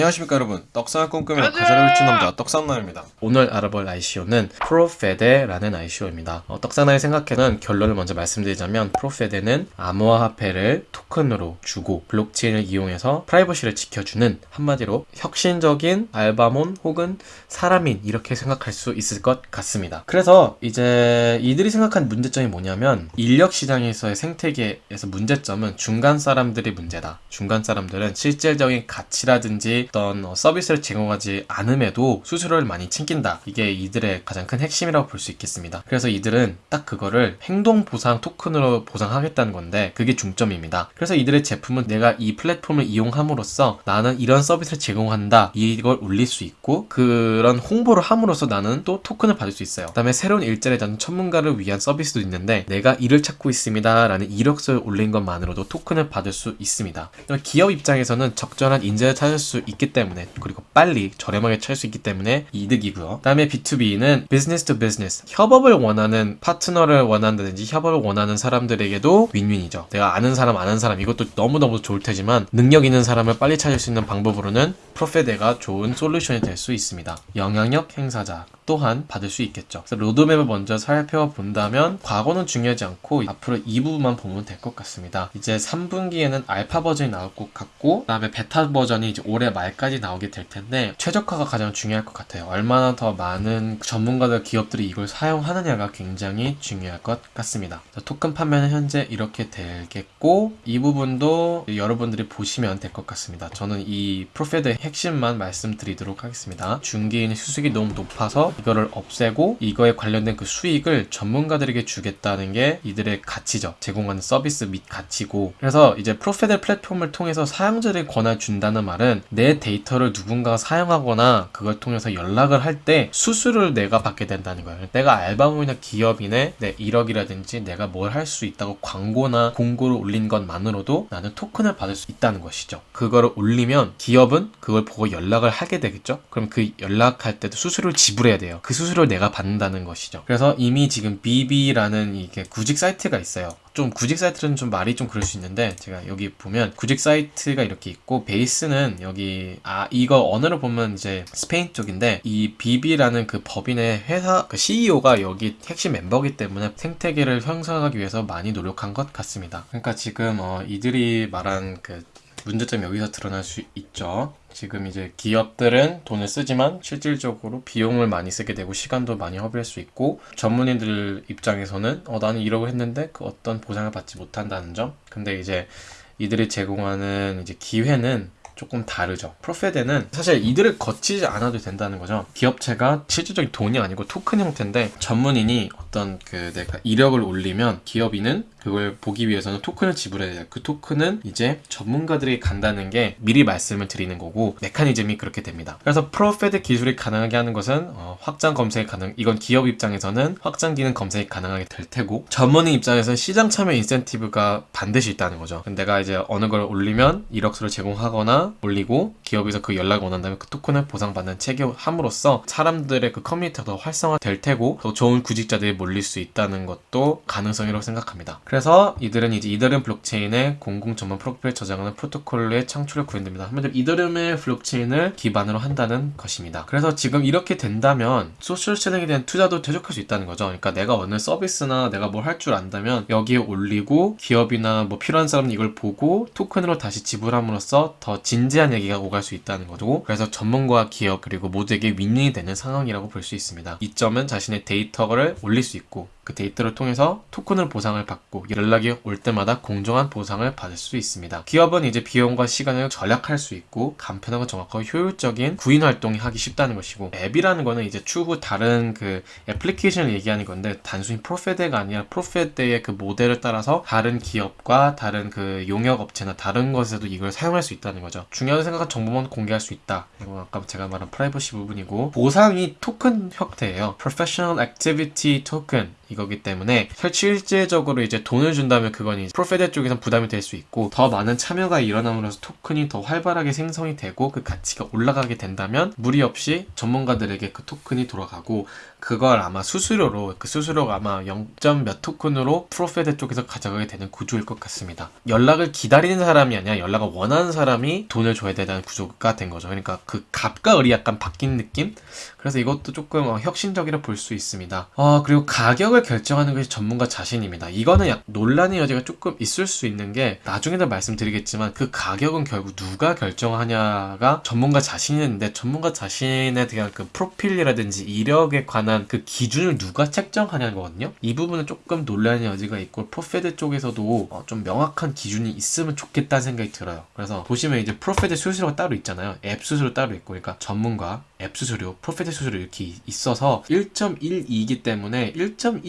안녕하십니까 여러분. 떡상을 꿈꾸며 가사를 훔친 남자 떡상나입니다. 오늘 알아볼 ICO는 프로페데라는 ICO입니다. 어, 떡상나의 생각에는 결론을 먼저 말씀드리자면 프로페데는 암호화폐를 토큰으로 주고 블록체인을 이용해서 프라이버시를 지켜주는 한마디로 혁신적인 알바몬 혹은 사람인 이렇게 생각할 수 있을 것 같습니다. 그래서 이제 이들이 생각한 문제점이 뭐냐면 인력 시장에서의 생태계에서 문제점은 중간 사람들이 문제다. 중간 사람들은 실질적인 가치라든지 어떤 어, 서비스를 제공하지 않음에도 수수료를 많이 챙긴다. 이게 이들의 가장 큰 핵심이라고 볼 수 있겠습니다. 그래서 이들은 딱 그거를 행동 보상 토큰으로 보상하겠다는 건데 그게 중점입니다. 그래서 이들의 제품은 내가 이 플랫폼을 이용함으로써 나는 이런 서비스를 제공한다. 이걸 올릴 수 있고 그런 홍보를 함으로써 나는 또 토큰을 받을 수 있어요. 그 다음에 새로운 일자리에 는 전문가를 위한 서비스도 있는데 내가 일을 찾고 있습니다. 라는 이력서를 올린 것만으로도 토큰을 받을 수 있습니다. 기업 입장에서는 적절한 인재를 찾을 수 있기 때문에 그리고 빨리 저렴하게 찾을 수 있기 때문에 이득이고요. 그 다음에 B2B는 business to business 협업을 원하는 파트너를 원한다든지 협업을 원하는 사람들에게도 윈윈이죠. 내가 아는 사람 아는 사람 이것도 너무너무 좋을 테지만 능력 있는 사람을 빨리 찾을 수 있는 방법으로는 프로페데가 좋은 솔루션이 될 수 있습니다. 영향력 행사자 또한 받을 수 있겠죠. 로드맵을 먼저 살펴본다면 과거는 중요하지 않고 앞으로 이 부분만 보면 될 것 같습니다. 이제 3분기에는 알파 버전이 나올 것 같고 그 다음에 베타 버전이 이제 올해 말 까지 나오게 될 텐데 최적화가 가장 중요할 것 같아요. 얼마나 더 많은 전문가들 기업들이 이걸 사용하느냐가 굉장히 중요할 것 같습니다. 토큰 판매는 현재 이렇게 되겠고 이 부분도 여러분들이 보시면 될 것 같습니다. 저는 이 Profede의 핵심만 말씀드리도록 하겠습니다. 중개인의 수수익이 너무 높아서 이거를 없애고 이거에 관련된 그 수익을 전문가들에게 주겠다는 게 이들의 가치죠. 제공하는 서비스 및 가치고 그래서 이제 Profede 플랫폼을 통해서 사용자를 권한 준다는 말은 내 데이터를 누군가가 사용하거나 그걸 통해서 연락을 할 때 수수료를 내가 받게 된다는 거예요. 내가 알바몬이나 기업인의 내 이력이라든지 내가 뭘 할 수 있다고 광고나 공고를 올린 것만으로도 나는 토큰을 받을 수 있다는 것이죠. 그거를 올리면 기업은 그걸 보고 연락을 하게 되겠죠. 그럼 그 연락할 때도 수수료를 지불해야 돼요. 그 수수료를 내가 받는다는 것이죠. 그래서 이미 지금 beBee라는 이게 구직 사이트가 있어요. 좀 구직 사이트는 좀 말이 좀 그럴 수 있는데 제가 여기 보면 구직 사이트가 이렇게 있고 베이스는 여기 아 이거 언어를 보면 이제 스페인 쪽인데 이 beBee라는 그 법인의 회사 그 CEO가 여기 핵심 멤버기 때문에 생태계를 형성하기 위해서 많이 노력한 것 같습니다. 그러니까 지금 어 이들이 말한 그 문제점이 여기서 드러날 수 있죠. 지금 이제 기업들은 돈을 쓰지만 실질적으로 비용을 많이 쓰게 되고 시간도 많이 허비할 수 있고 전문인들 입장에서는 어 나는 이러고 했는데 그 어떤 보상을 받지 못한다는 점. 근데 이제 이들이 제공하는 이제 기회는 조금 다르죠. 프로페데는 사실 이들을 거치지 않아도 된다는 거죠. 기업체가 실질적인 돈이 아니고 토큰 형태인데 전문인이 어떤 그 내가 이력을 올리면 기업인은 그걸 보기 위해서는 토큰을 지불해야 돼요. 그 토큰은 이제 전문가들이 간다는 게 미리 말씀을 드리는 거고 메커니즘이 그렇게 됩니다. 그래서 프로페드 기술이 가능하게 하는 것은 어, 확장 검색이 가능. 이건 기업 입장에서는 확장 기능 검색이 가능하게 될 테고 전문인 입장에서는 시장 참여 인센티브가 반드시 있다는 거죠. 내가 이제 어느 걸 올리면 이력서를 제공하거나 올리고 기업에서 그 연락을 원한다면 그 토큰을 보상받는 체계함으로써 사람들의 그 커뮤니티가 더 활성화될 테고 더 좋은 구직자들이 몰릴 수 있다는 것도 가능성이라고 생각합니다. 그래서 이들은 이제 이더리움 블록체인의 공공 전문 프로필 저장하는 프로토콜의 창출을 구현됩니다. 한마디로 이더리움의 블록체인을 기반으로 한다는 것입니다. 그래서 지금 이렇게 된다면 소셜 채널에 대한 투자도 대적할 수 있다는 거죠. 그러니까 내가 어느 서비스나 내가 뭘 할 줄 안다면 여기에 올리고 기업이나 뭐 필요한 사람은 이걸 보고 토큰으로 다시 지불함으로써 더 진지한 얘기가 오갈 수 있다는 거고 그래서 전문가와 기업 그리고 모두에게 윈윈이 되는 상황이라고 볼 수 있습니다. 이 점은 자신의 데이터를 올릴 수 있고 그 데이터를 통해서 토큰을 보상을 받고 연락이 올 때마다 공정한 보상을 받을 수 있습니다. 기업은 이제 비용과 시간을 절약할 수 있고 간편하고 정확하고 효율적인 구인 활동이 하기 쉽다는 것이고 앱이라는 거는 이제 추후 다른 그 애플리케이션을 얘기하는 건데 단순히 Profede가 아니라 Profede의 그 모델을 따라서 다른 기업과 다른 그 용역 업체나 다른 것에도 이걸 사용할 수 있다는 거죠. 중요한 생각은 정보만 공개할 수 있다. 이건 아까 제가 말한 프라이버시 부분이고 보상이 토큰 형태예요. Professional Activity Token 이거기 때문에 실질적으로 이제 돈을 준다면 그건 이제 Profede 쪽에서 부담이 될 수 있고 더 많은 참여가 일어남으로써 토큰이 더 활발하게 생성이 되고 그 가치가 올라가게 된다면 무리 없이 전문가들에게 그 토큰이 돌아가고 그걸 아마 수수료로 그 수수료가 아마 0. 몇 토큰으로 Profede 쪽에서 가져가게 되는 구조일 것 같습니다. 연락을 기다리는 사람이 아니라 연락을 원하는 사람이 돈을 줘야 되는 구조가 된 거죠. 그러니까 그 갑과 을이 약간 바뀐 느낌? 그래서 이것도 조금 어, 혁신적이라 볼 수 있습니다. 어, 그리고 가격을 결정하는 것이 전문가 자신입니다. 이거는 약 논란의 여지가 조금 있을 수 있는 게 나중에도 말씀드리겠지만 그 가격은 결국 누가 결정하냐가 전문가 자신인데 전문가 자신에 대한 그 프로필이라든지 이력에 관한 그 기준을 누가 책정하냐는 거거든요. 이 부분은 조금 논란의 여지가 있고 Profede 쪽에서도 어, 좀 명확한 기준이 있으면 좋겠다는 생각이 들어요. 그래서 보시면 이제 Profede 수수료가 따로 있잖아요. 앱 수수료 따로 있고 그러니까 전문가 앱 수수료, Profede 수수료 이렇게 있어서 1.12이기 때문에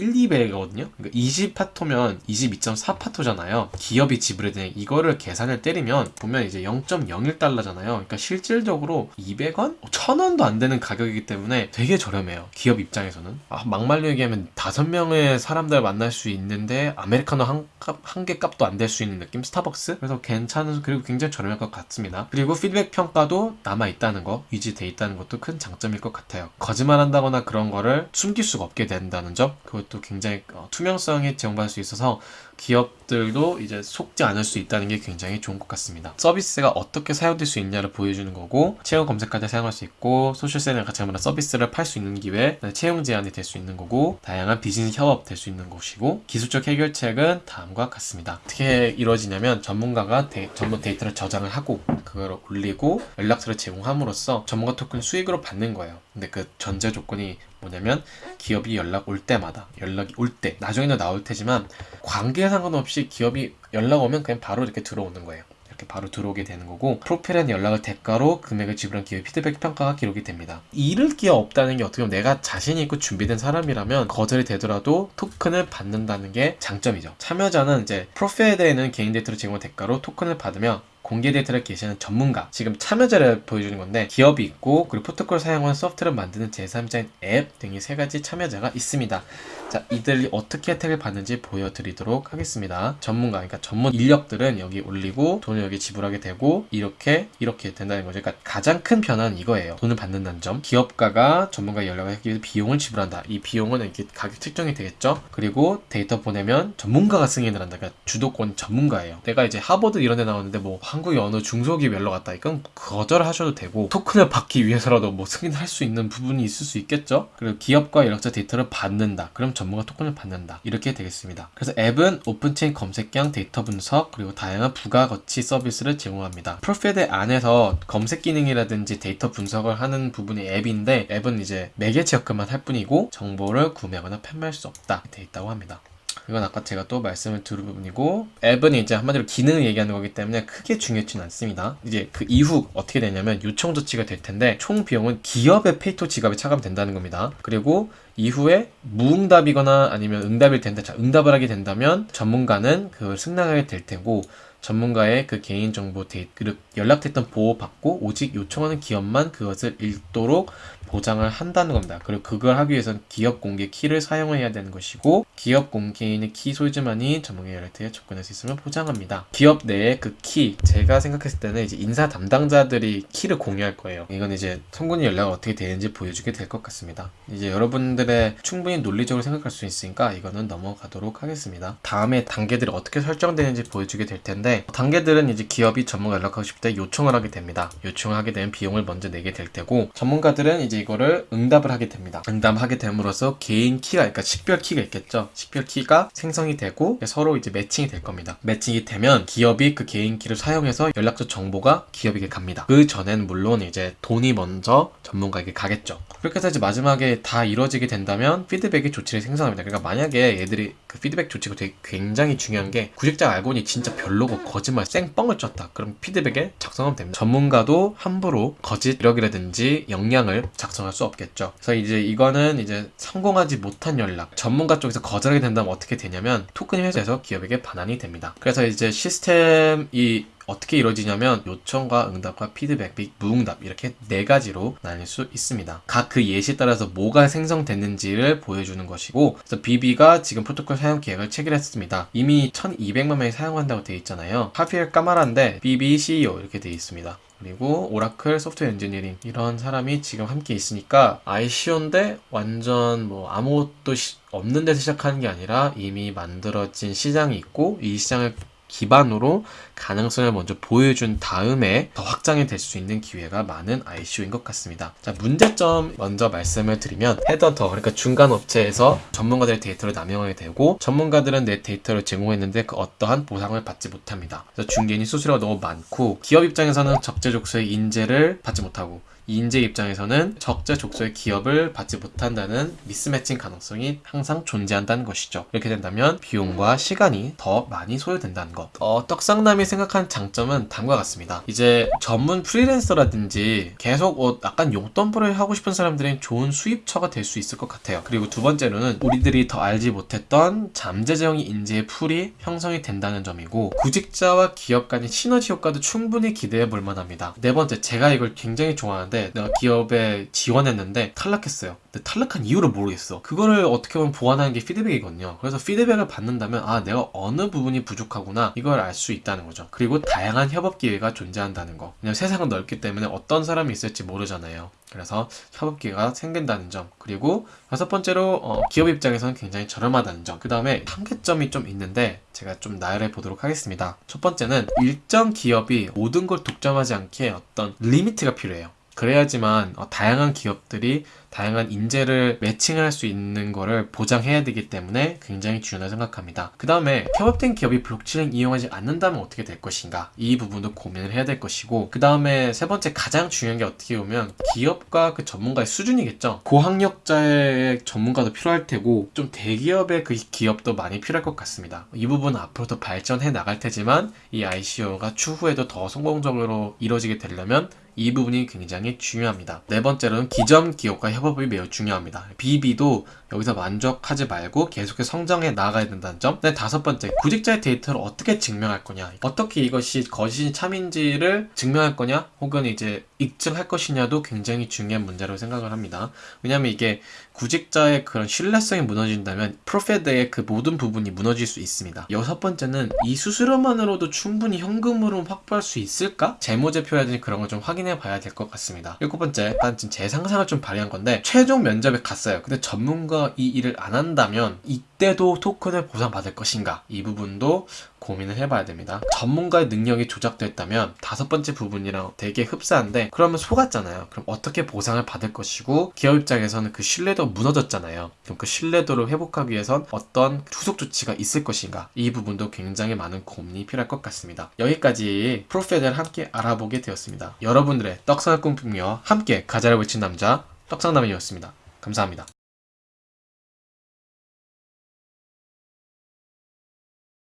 1.12배거든요. 그러니까 20 PATO면 22.4 PATO잖아요. 기업이 지불해야 되는 이거를 계산을 때리면 보면 이제 0.01달러잖아요. 그러니까 실질적으로 200원? 1000원도 안 되는 가격이기 때문에 되게 저렴해요. 기업 입장에서는. 아, 막말로 얘기하면 5명의 사람들 만날 수 있는데 아메리카노 한, 한 개 값도 안 될 수 있는 느낌? 스타벅스? 그래서 괜찮은 그리고 굉장히 저렴할 것 같습니다. 그리고 피드백 평가도 남아 있다는 거, 유지돼 있다는 것도 큰 장점일 것 같아요. 거짓말 한다거나 그런 거를 숨길 수가 없게 된다는 점, 그 것도 굉장히 어, 투명성이 제공받을 수 있어서 기업들도 이제 속지 않을 수 있다는 게 굉장히 좋은 것 같습니다. 서비스가 어떻게 사용될 수 있냐를 보여주는 거고 채용 검색할 때 사용할 수 있고 social sell이랑 같이 하면 서비스를 팔 수 있는 기회 채용 제한이 될 수 있는 거고 다양한 비즈니스 협업 될 수 있는 곳이고 기술적 해결책은 다음과 같습니다. 어떻게 이루어지냐면 전문가가 데, 전문 데이터를 저장을 하고 그걸 올리고 연락처를 제공함으로써 전문가 토큰 수익으로 받는 거예요. 근데 그 전제 조건이 뭐냐면 기업이 연락 올 때마다 연락이 올 때 나중에는 나올 테지만 관계에 상관없이 기업이 연락 오면 그냥 바로 이렇게 들어오는 거예요. 이렇게 바로 들어오게 되는 거고 프로필한 연락을 대가로 금액을 지불한 기업 피드백 평가가 기록이 됩니다. 잃을 게 없다는 게 어떻게 보면 내가 자신이 있고 준비된 사람이라면 거절이 되더라도 토큰을 받는다는 게 장점이죠. 참여자는 이제 프로필에 대해는 개인 데이터를 제공한 대가로 토큰을 받으며 공개 데이터를 게시하는 전문가 지금 참여자를 보여주는 건데 기업이 있고 그리고 프로토콜 사용한 소프트를 만드는 제3자인 앱 등의 세 가지 참여자가 있습니다. 자 이들이 어떻게 혜택을 받는지 보여드리도록 하겠습니다. 전문가 그러니까 전문 인력들은 여기 올리고 돈을 여기 지불하게 되고 이렇게 이렇게 된다는 거죠. 그러니까 가장 큰 변화는 이거예요. 돈을 받는다는 점. 기업가가 전문가 연락을 하기 위해서 비용을 지불한다. 이 비용은 이렇게 가격 측정이 되겠죠. 그리고 데이터 보내면 전문가가 승인을 한다. 그러니까 주도권 전문가예요. 내가 이제 하버드 이런 데 나오는데 뭐 한 국의 어느 중소기업 연락 왔다. 이건 거절하셔도 되고 토큰을 받기 위해서라도 뭐 승인할 수 있는 부분이 있을 수 있겠죠. 그리고 기업과 연락처 데이터를 받는다. 그럼 전문가 토큰을 받는다. 이렇게 되겠습니다. 그래서 앱은 off-chain 검색량 데이터 분석 그리고 다양한 부가가치 서비스를 제공합니다. 프로필드 안에서 검색 기능이라든지 데이터 분석을 하는 부분이 앱인데 앱은 이제 매개체 역할만 할 뿐이고 정보를 구매하거나 판매할 수 없다 돼 있다고 합니다. 이건 아까 제가 또 말씀을 드린 부분이고 앱은 이제 한마디로 기능을 얘기하는 거기 때문에 크게 중요치는 않습니다. 이제 그 이후 어떻게 되냐면 요청 조치가 될 텐데 총 비용은 기업의 페이토 지갑에 차감 된다는 겁니다. 그리고 이후에 무응답이거나 아니면 응답일 텐데 자, 응답을 하게 된다면 전문가는 그걸 승낙하게 될 테고 전문가의 그 개인정보 데이트, 연락됐던 보호받고 오직 요청하는 기업만 그것을 읽도록 보장을 한다는 겁니다. 그리고 그걸 하기 위해서는 기업 공개 키를 사용해야 되는 것이고 기업 공개인의 키 소유주만이 전문가 연락대에 접근할 수 있으면 보장합니다. 기업 내에 그 키, 제가 생각했을 때는 이제 인사 담당자들이 키를 공유할 거예요. 이건 이제 성군이 연락이 어떻게 되는지 보여주게 될 것 같습니다. 이제 여러분들의 충분히 논리적으로 생각할 수 있으니까 이거는 넘어가도록 하겠습니다. 다음에 단계들이 어떻게 설정되는지 보여주게 될 텐데 단계들은 이제 기업이 전문가 연락하고 싶을 때 요청을 하게 됩니다. 요청을 하게 되면 비용을 먼저 내게 될 테고 전문가들은 이제 이거를 응답을 하게 됩니다. 응답하게 됨으로써 개인 키가, 그러니까 식별 키가 있겠죠. 식별 키가 생성이 되고 서로 이제 매칭이 될 겁니다. 매칭이 되면 기업이 그 개인 키를 사용해서 연락처 정보가 기업에게 갑니다. 그 전엔 물론 이제 돈이 먼저 전문가에게 가겠죠. 그렇게 해서 이제 마지막에 다 이루어지게 된다면 피드백의 조치를 생성합니다. 그러니까 만약에 얘들이 그 피드백 조치가 되게 굉장히 중요한 게 구직자 알고 보니 진짜 별로고 거짓말 쌩뻥을 쳤다. 그럼 피드백에 작성하면 됩니다. 전문가도 함부로 거짓 이력이라든지 역량을 작성할 수 없겠죠. 그래서 이제 이거는 이제 성공하지 못한 연락, 전문가 쪽에서 거절하게 된다면 어떻게 되냐면 토큰 회사에서 기업에게 반환이 됩니다. 그래서 이제 시스템이 어떻게 이루어지냐면 요청과 응답과 피드백 및 무응답 이렇게 네 가지로 나뉠 수 있습니다. 각 그 예시에 따라서 뭐가 생성됐는지를 보여주는 것이고 그래서 BB가 지금 프로토콜 사용 계획을 체결했습니다. 이미 1200만 명이 사용한다고 되어 있잖아요. 하필 까마란데 BB CEO 이렇게 되어 있습니다. 그리고 오라클 소프트웨어 엔지니어링 이런 사람이 지금 함께 있으니까 ICO인데 완전 뭐 아무것도 시- 없는 데서 시작하는 게 아니라 이미 만들어진 시장이 있고 이 시장을 기반으로 가능성을 먼저 보여준 다음에 더 확장이 될 수 있는 기회가 많은 ICO인 것 같습니다. 자, 문제점 먼저 말씀을 드리면 헤드헌터, 그러니까 중간 업체에서 전문가들의 데이터를 남용하게 되고 전문가들은 내 데이터를 제공했는데 그 어떠한 보상을 받지 못합니다. 그래서 중개인이 수수료가 너무 많고 기업 입장에서는 적재적소의 인재를 받지 못하고 이 인재 입장에서는 적재적소의 기업을 받지 못한다는 mismatching 가능성이 항상 존재한다는 것이죠. 이렇게 된다면 비용과 시간이 더 많이 소요된다는 것. 어, 떡상남이 생각한 장점은 다음과 같습니다. 이제 전문 프리랜서라든지 계속 어, 약간 용돈벌이를 하고 싶은 사람들은 좋은 수입처가 될 수 있을 것 같아요. 그리고 두 번째로는 우리들이 더 알지 못했던 잠재적인 인재의 풀이 형성이 된다는 점이고 구직자와 기업 간의 시너지 효과도 충분히 기대해 볼 만합니다. 네 번째, 제가 이걸 굉장히 좋아하는데 내가 기업에 지원했는데 탈락했어요. 근데 탈락한 이유를 모르겠어. 그거를 어떻게 보면 보완하는 게 피드백이거든요. 그래서 피드백을 받는다면 아 내가 어느 부분이 부족하구나 이걸 알 수 있다는 거죠. 그리고 다양한 협업 기회가 존재한다는 거. 왜냐면 세상은 넓기 때문에 어떤 사람이 있을지 모르잖아요. 그래서 협업 기회가 생긴다는 점. 그리고 여섯 번째로 어, 기업 입장에서는 굉장히 저렴하다는 점. 그 다음에 한계점이 좀 있는데 제가 좀 나열해 보도록 하겠습니다. 첫 번째는 일정 기업이 모든 걸 독점하지 않게 어떤 limit가 필요해요. 그래야지만 어, 다양한 기업들이 다양한 인재를 매칭할 수 있는 거를 보장해야 되기 때문에 굉장히 중요하다고 생각합니다. 그 다음에 협업된 기업이 블록체인을 이용하지 않는다면 어떻게 될 것인가 이 부분도 고민을 해야 될 것이고 그 다음에 세 번째 가장 중요한 게 어떻게 보면 기업과 그 전문가의 수준이겠죠. 고학력자의 전문가도 필요할 테고 좀 대기업의 그 기업도 많이 필요할 것 같습니다. 이 부분은 앞으로 더 발전해 나갈 테지만 이 ICO가 추후에도 더 성공적으로 이루어지게 되려면 이 부분이 굉장히 중요합니다. 네 번째로는 기존 기업과 협업이 매우 중요합니다. BB도 여기서 만족하지 말고 계속해서 성장해 나가야 된다는 점. 네, 다섯 번째, 구직자의 데이터를 어떻게 증명할 거냐. 어떻게 이것이 거짓이 참인지를 증명할 거냐, 혹은 이제 입증할 것이냐도 굉장히 중요한 문제라고 생각을 합니다. 왜냐하면 이게 구직자의 그런 신뢰성이 무너진다면 프로페드의 그 모든 부분이 무너질 수 있습니다. 여섯 번째는 이 수수료만으로도 충분히 현금으로 확보할 수 있을까? 재무제표라든지 그런 걸 좀 확인해 봐야 될 것 같습니다. 일곱 번째, 일단 지금 제 상상을 좀 발휘한 건데 최종 면접에 갔어요. 근데 전문가 이 일을 안 한다면 이때도 토큰을 보상받을 것인가? 이 부분도 고민을 해봐야 됩니다. 전문가의 능력이 조작됐다면 다섯 번째 부분이랑 되게 흡사한데 그러면 속았잖아요. 그럼 어떻게 보상을 받을 것이고 기업 입장에서는 그 신뢰도 무너졌잖아요. 그럼 그 신뢰도를 회복하기 위해선 어떤 후속 조치가 있을 것인가? 이 부분도 굉장히 많은 고민이 필요할 것 같습니다. 여기까지 프로페드를 함께 알아보게 되었습니다. 여러분들의 떡상을 꿈꾸며 함께 가자를 외친 남자 떡상남이었습니다. 감사합니다.